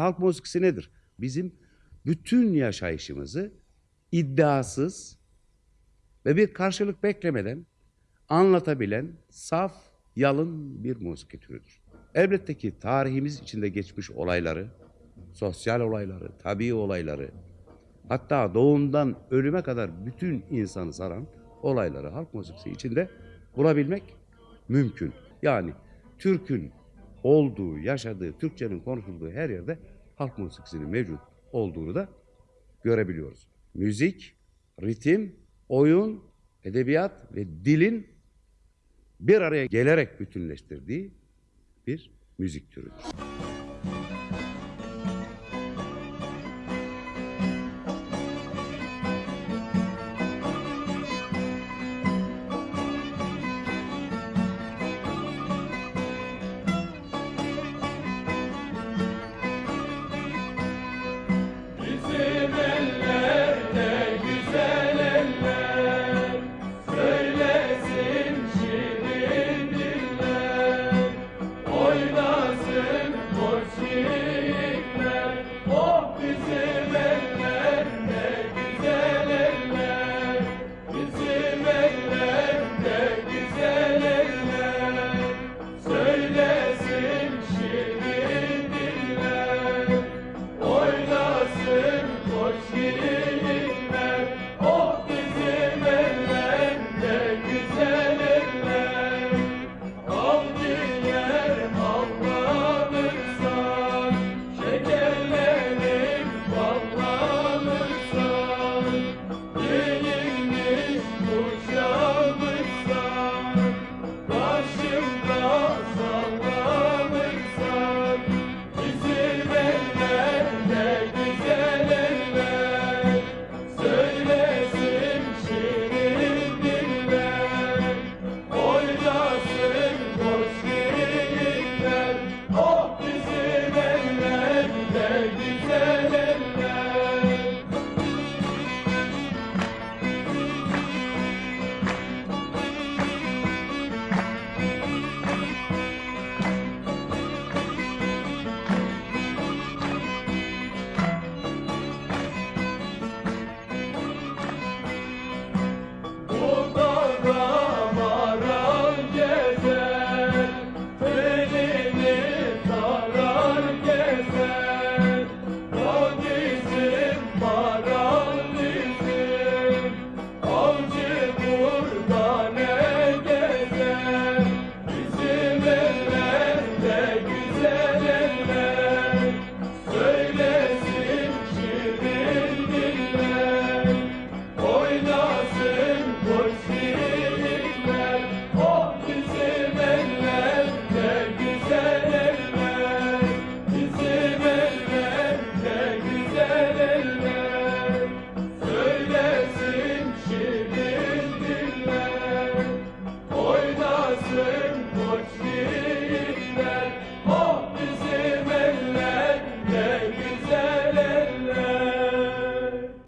Halk musikisi nedir? Bizim bütün yaşayışımızı iddiasız ve bir karşılık beklemeden anlatabilen saf, yalın bir musiki türüdür. Elbette ki tarihimiz içinde geçmiş olayları, sosyal olayları, tabii olayları, hatta doğumdan ölüme kadar bütün insanı saran olayları halk musikisi içinde bulabilmek mümkün. Yani Türk'ün olduğu, yaşadığı, Türkçenin konuşulduğu her yerde halk musikisinin mevcut olduğunu da görebiliyoruz. Müzik, ritim, oyun, edebiyat ve dilin bir araya gelerek bütünleştirdiği bir müzik türüdür.